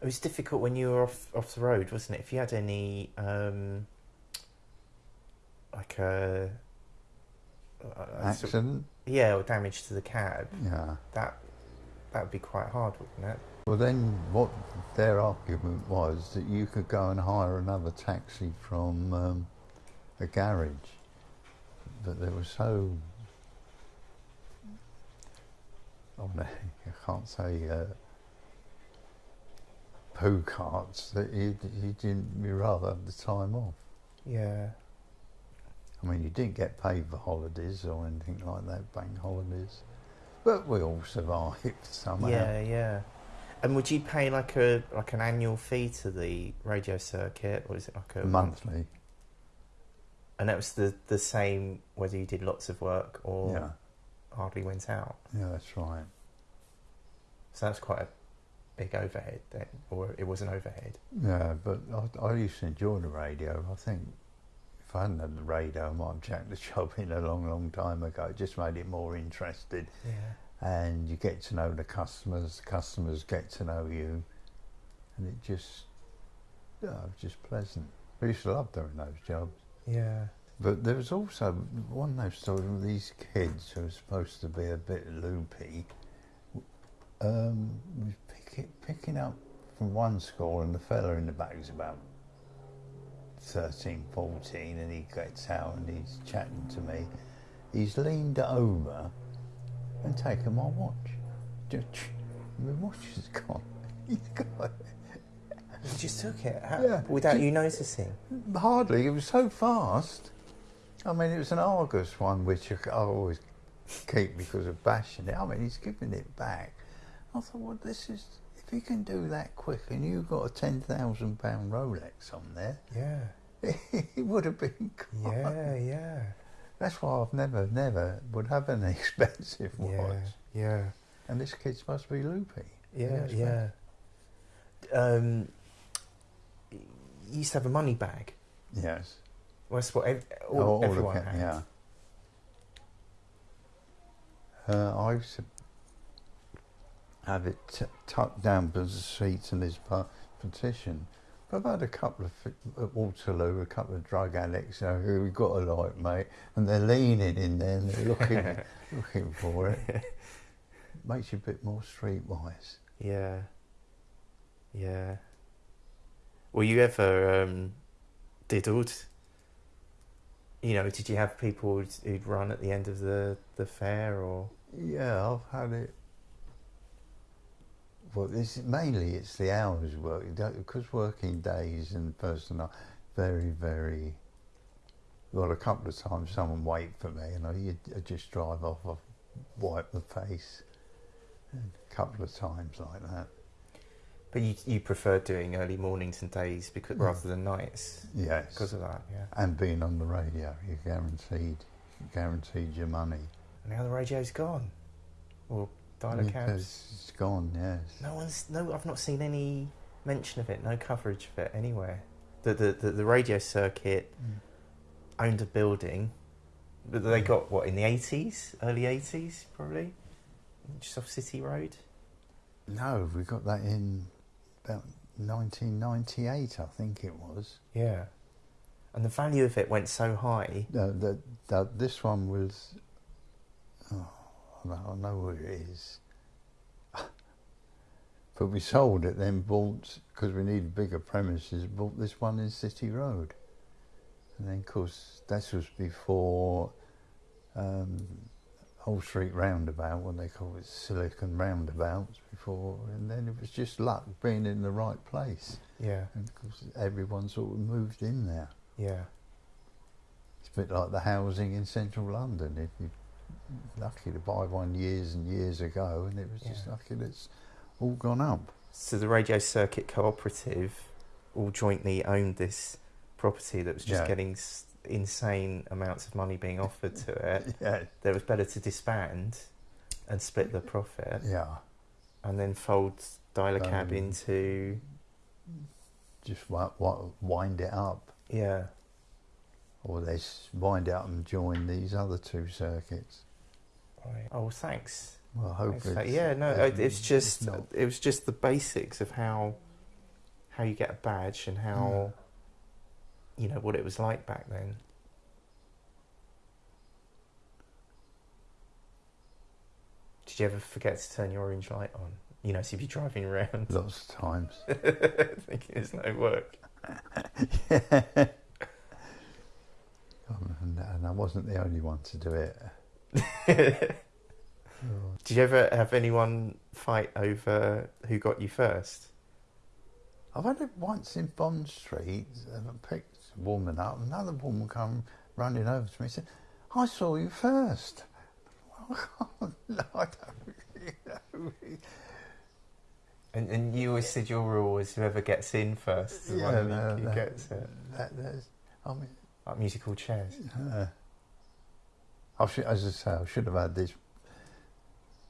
It was difficult when you were off off the road, wasn't it? If you had any um, like a, a- a sort- Accident? yeah, or damage to the cab, Yeah. that that would be quite hard, wouldn't it? Well, then what their argument was that you could go and hire another taxi from um, a garage, but they were so. Oh no, I can't say uh, poo carts that you, you didn't. Rather have the time off. Yeah, I mean, you didn't get paid for holidays or anything like that, bank holidays, but we all survived somehow. yeah, yeah. And would you pay like a like an annual fee to the radio circuit, or is it like a Monthly, And that was the the same whether you did lots of work or yeah, hardly went out. yeah, that's right. So that's quite a big overhead then, or it was an overhead. Yeah, but I, I used to enjoy the radio. I think if I hadn't had the radio, I might have jacked the job in a long, long time ago. It just made it more interested. Yeah. And you get to know the customers, the customers get to know you. And it just, yeah, it was just pleasant. I used to love doing those jobs. Yeah. But there was also one of those stories with these kids who were supposed to be a bit loopy. Um, pick, picking up from one school, and the fella in the back is about 13, 14, and he gets out and he's chatting to me. He's leaned over and taken my watch. Just, my watch is gone. He's got You just took it How, Yeah. without Ju- you noticing. Hardly. It was so fast. I mean, it was an Argos one, which I always keep because of bashing it. I mean, he's giving it back. I thought, well, this is if you can do that quick, and you've got a ten thousand pound Rolex on there, Yeah. it would have been. Gone. Yeah. Yeah. That's why I've never, never would have an expensive watch. Yeah. Yeah. And this kid's supposed to be loopy. Yeah. Yeah. Um, you used to have a money bag. Yes. Well, that's what ev- all, Oh, all everyone had. Yeah. Uh, I used to have it t- tucked down by the seats in this pa- petition. But I've had a couple of at Waterloo, a couple of drug addicts you know, who we got alike, mate, and they're leaning in there and they're looking looking for it. Makes you a bit more streetwise. Yeah. Yeah. Were you ever um, diddled? You know, did you have people who'd, who'd run at the end of the, the fair or? Yeah, I've had it. Well, this mainly it's the hours work because working days and personal very very. Well, a couple of times someone wait for me and I you I just drive off, I wipe the face. A couple of times like that. But you you prefer doing early mornings and days because Mm. rather than nights Yes. because of that, yeah. and being on the radio, you're guaranteed, you're guaranteed your money. And now the radio's gone, or Dial-a-Cabs. It's gone. Yes. No one's no. I've not seen any mention of it. No coverage of it anywhere. The the the, the radio circuit owned a building, but they Mm. got what in the eighties, early eighties, probably, just off City Road. No, we got that in about 1998, I think it was. Yeah, and the value of it went so high. No, that, that this one was. Oh, I know, where it is. but we sold it, then bought because we needed bigger premises. Bought this one in City Road, and then of course this was before um, Old Street Roundabout, when they call it Silicon Roundabouts before, and then it was just luck being in the right place, Yeah, and of course everyone sort of moved in there. yeah, It's a bit like the housing in central London. If you're lucky to buy one years and years ago, and it was just lucky that it's all gone up. So the Radio Circuit Cooperative all jointly owned this property that was just Yeah. getting insane amounts of money being offered to it. Yeah, That it was better to disband and split the profit, yeah. and then fold Dial-a-Cab Um, into Just wi- wi- wind it up, yeah, or they wind it up and join these other two circuits. Right. Oh, thanks. Well, hopefully, yeah, no, it- it's just not- it was just the basics of how how you get a badge and how hmm. you know what it was like back then. Did you ever forget to turn your orange light on? You know, so if you're driving around Lots of times. thinking it's no work. yeah. And I wasn't the only one to do it. Oh, Did you ever have anyone fight over who got you first? I've had it once in Bond Street. I picked a woman up. Another woman come running over to me and said, I saw you first. no, I don't really know. And, and you always said your rule was whoever gets in first is the one who, no, that- gets it. That, that's, I mean, Like musical chairs. uh, I should, as I say, I should have had this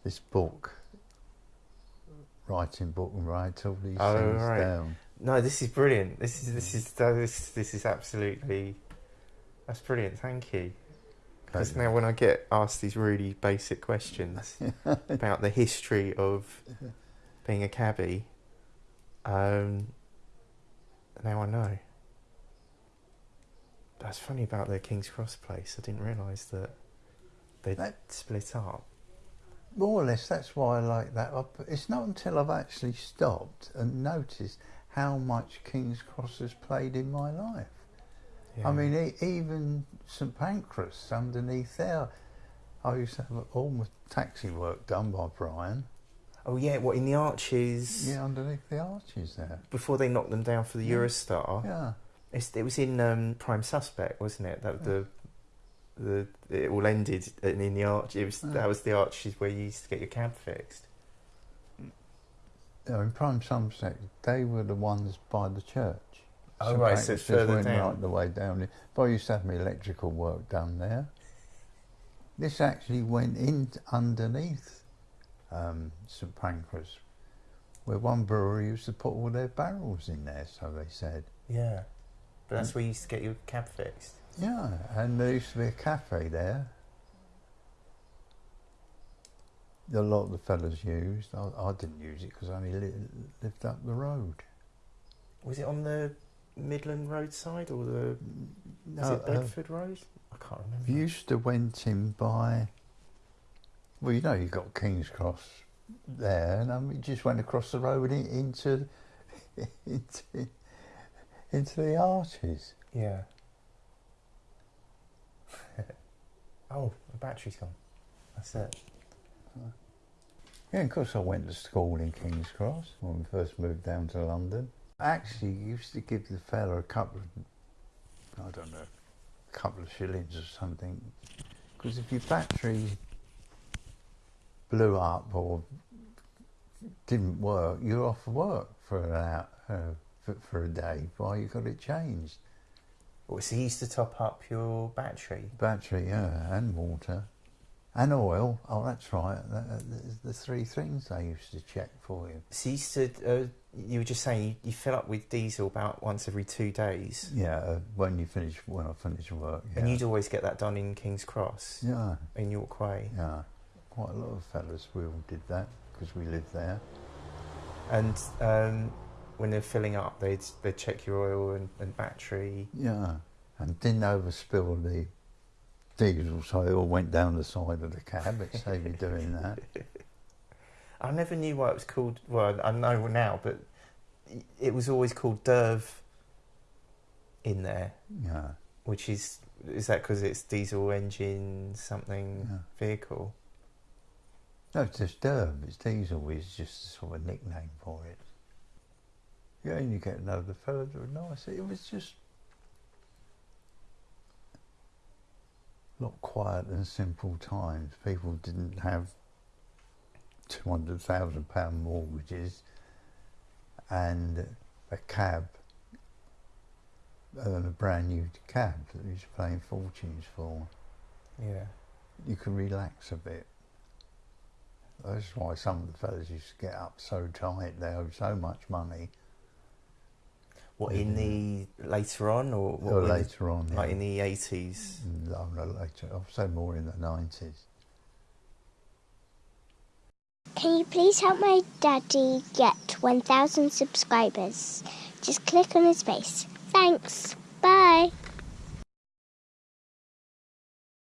this book, writing book, and write all these Oh, things right. down. No, this is brilliant. This is this is this this is absolutely that's brilliant. Thank you. Because now when I get asked these really basic questions about the history of being a cabbie, um, now I know. That's funny about the King's Cross place. I didn't realise that That- split up. More or less, that's why I like that. It's not until I've actually stopped and noticed how much King's Cross has played in my life. Yeah. I mean, e- even St Pancras underneath there, I used to have all my taxi work done by Brian. oh yeah, what in the arches Yeah, underneath the arches there. before they knocked them down for the Yeah. Eurostar? Yeah, It's, it was in um, Prime Suspect, wasn't it? That the the it all ended in, in the arch. It was Yeah. that was the arches where you used to get your cab fixed. in Prime Suspect, they were the ones by the church. Oh, St right, so it's further went down. right the way down. there. But I used to have my electrical work done there. This actually went in underneath um, St Pancras, where one brewery used to put all their barrels in there, so they said. Yeah, but that's where you used to get your cab fixed. Yeah, and there used to be a cafe there. A lot of the fellas used. I, I didn't use it because I only li- lived up the road. Was it on the Midland Road side or the No, it uh, Bedford Road? I can't remember. You used to went in by. Well, you know, you've got King's Cross there, and um, you just went across the road in, into, into into the arches. Yeah. Oh, the battery's gone. That's it. Yeah, of course, I went to school in King's Cross when we first moved down to London. Actually, used to give the fella a couple of, I don't know, a couple of shillings or something, because if your battery blew up or didn't work, you're off work for an hour, uh, for, for a day while you got it changed. So you used to top up your battery. Battery, yeah, and water. And oil. Oh, that's right. That, that- the three things they used to check for you. So you used to, uh, you were just saying you, you fill up with diesel about once every two days, Yeah, uh, when you finish, when I finish work. Yeah. and you'd always get that done in King's Cross yeah, in York Way. yeah. Quite a lot of fellas we all did that because we lived there. And um, when they're filling up, they'd they'd check your oil and, and battery. Yeah, and didn't overspill the diesel, so it all went down the side of the cab. It saved me doing that. I never knew why it was called. Well, I know now, but it was always called Derv in there, Yeah, which is is that because it's diesel engine something yeah. vehicle? No, it's just Derv. It's diesel. Is just a sort of nickname for it. You get another fella that were nice. It was just a lot quiet and simple times. People didn't have two hundred thousand pound mortgages and a cab and a brand new cab that was paying fortunes for. Yeah. You can relax a bit. That's why some of the fellas used to get up so tight. They owed so much money. What in the later on or what Or when- later on, like yeah. in the eighties? Mm, no, no, later. I'll say more in the nineties. Can you please help my daddy get 1,000 subscribers? just click on his face. Thanks. Bye.